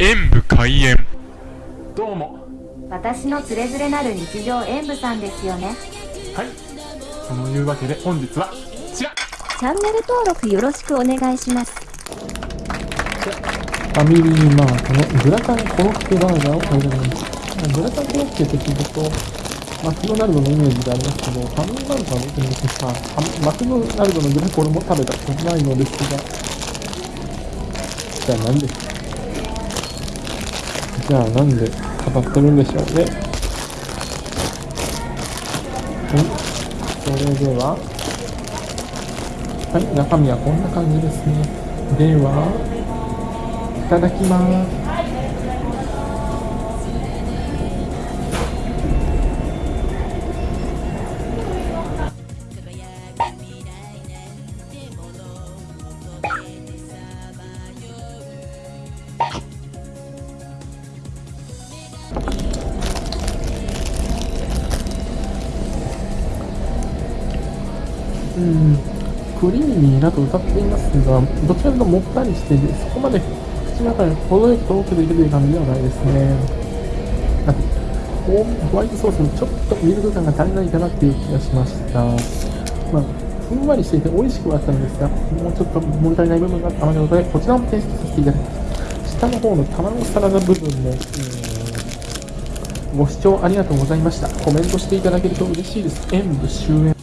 演武開演。どうも。私のつれづれなる日常演舞さんですよね。はい。そのいうわけで本日はこちら。チャンネル登録よろしくお願いします。ファミリーマートのグラタンコロッケバーガーを食べてみます。グラタンコロッケって聞くとマクドナルドのイメージがありますけどファミリーマートは別にさマクドナルドのグラコロも食べたことないのですが。じゃあなんでじゃあなんで語ってるんでしょうね。はい。それでは。はい中身はこんな感じですね。ではいただきます。うんクリーミーなと歌っていますが、どちらかともったりして、そこまで口の中に程よくとろけているという感じではないですね。ホホワイトソースにちょっとミルク感が足りないかなっていう気がしました。まあ、ふんわりしていて美味しくはあったのですが、もうちょっと物足りない部分があったので、こちらも提出させていただきます。下の方の卵サラダ部分も、えご視聴ありがとうございました。コメントしていただけると嬉しいです。演武終演。